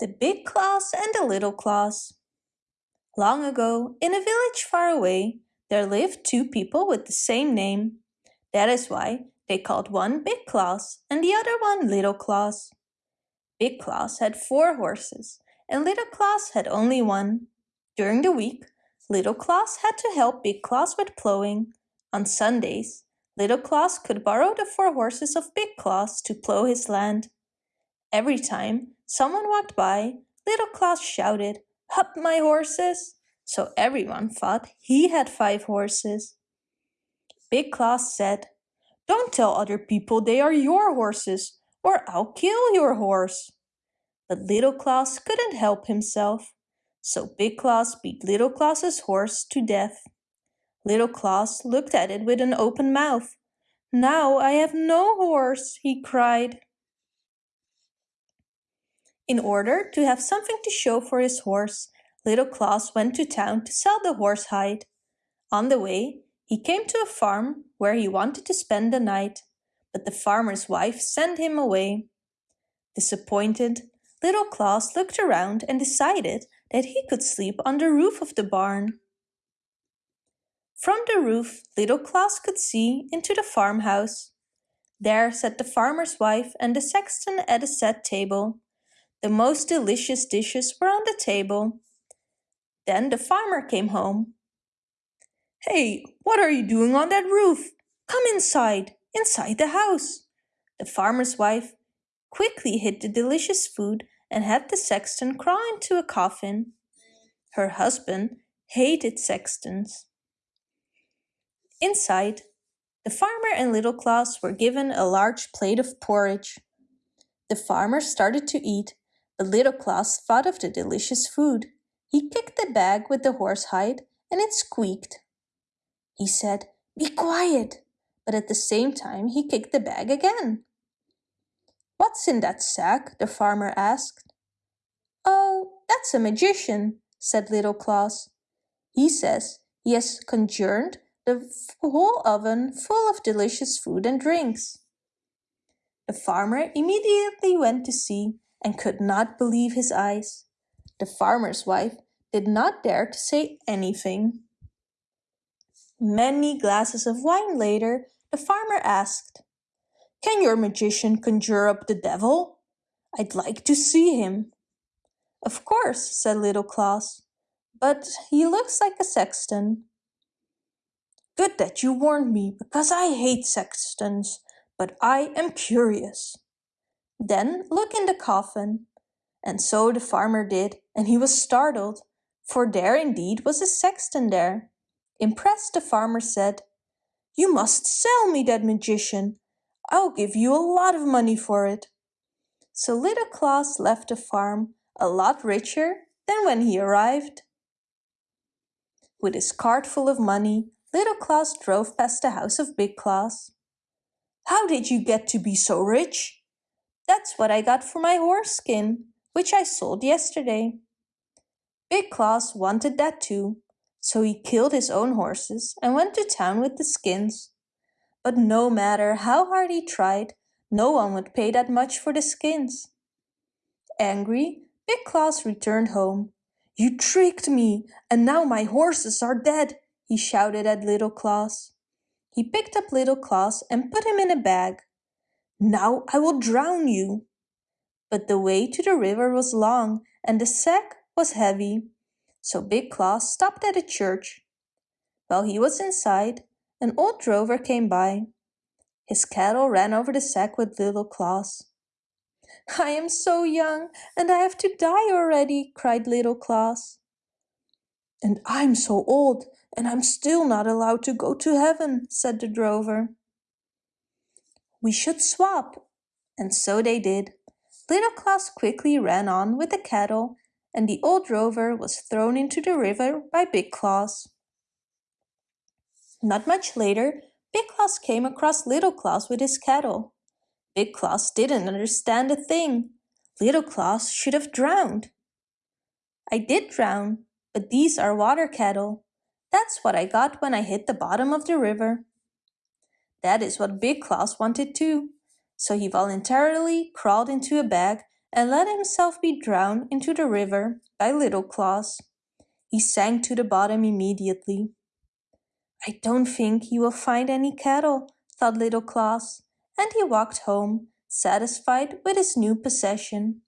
The Big Claus and the Little Claus Long ago, in a village far away, there lived two people with the same name. That is why they called one Big Claus and the other one Little Claus. Big Claus had four horses and Little Claus had only one. During the week, Little Claus had to help Big Claus with plowing. On Sundays, Little Claus could borrow the four horses of Big Claus to plow his land. Every time someone walked by, Little Klaus shouted, Up my horses! So everyone thought he had five horses. Big Klaus said, Don't tell other people they are your horses, or I'll kill your horse. But Little Klaus couldn't help himself, so Big Klaus beat Little Klaus's horse to death. Little Klaus looked at it with an open mouth. Now I have no horse, he cried. In order to have something to show for his horse, Little Klaus went to town to sell the horse hide. On the way, he came to a farm where he wanted to spend the night, but the farmer's wife sent him away. Disappointed, Little Klaus looked around and decided that he could sleep on the roof of the barn. From the roof, Little Klaus could see into the farmhouse. There sat the farmer's wife and the sexton at a set table. The most delicious dishes were on the table. Then the farmer came home. Hey, what are you doing on that roof? Come inside, inside the house. The farmer's wife quickly hid the delicious food and had the sexton crawl into a coffin. Her husband hated sextons. Inside, the farmer and Little Klaus were given a large plate of porridge. The farmer started to eat but Little Klaus thought of the delicious food. He kicked the bag with the horsehide and it squeaked. He said, Be quiet! But at the same time he kicked the bag again. What's in that sack? the farmer asked. Oh, that's a magician, said Little Klaus. He says he has conjured the whole oven full of delicious food and drinks. The farmer immediately went to see and could not believe his eyes. The farmer's wife did not dare to say anything. Many glasses of wine later, the farmer asked, Can your magician conjure up the devil? I'd like to see him. Of course, said Little Klaus, but he looks like a sexton. Good that you warned me, because I hate sextons, but I am curious. Then look in the coffin. And so the farmer did, and he was startled, for there indeed was a sexton there. Impressed, the farmer said, You must sell me that magician. I'll give you a lot of money for it. So little Klaus left the farm a lot richer than when he arrived. With his cart full of money, little Klaus drove past the house of Big Klaus. How did you get to be so rich? That's what I got for my horse skin, which I sold yesterday. Big Claus wanted that too, so he killed his own horses and went to town with the skins. But no matter how hard he tried, no one would pay that much for the skins. Angry, Big Claus returned home. You tricked me, and now my horses are dead, he shouted at Little Claus. He picked up Little Claus and put him in a bag. Now I will drown you. But the way to the river was long and the sack was heavy, so Big Klaus stopped at a church. While he was inside, an old drover came by. His cattle ran over the sack with Little Klaus. I am so young and I have to die already, cried Little Claus. And I'm so old and I'm still not allowed to go to heaven, said the drover. We should swap. And so they did. Little Klaus quickly ran on with the cattle, and the old drover was thrown into the river by Big Klaus. Not much later, Big Klaus came across Little Klaus with his cattle. Big Klaus didn't understand a thing. Little Klaus should have drowned. I did drown, but these are water cattle. That's what I got when I hit the bottom of the river. That is what Big Klaus wanted too, so he voluntarily crawled into a bag and let himself be drowned into the river by Little Claus. He sank to the bottom immediately. I don't think he will find any cattle, thought Little Claus, and he walked home, satisfied with his new possession.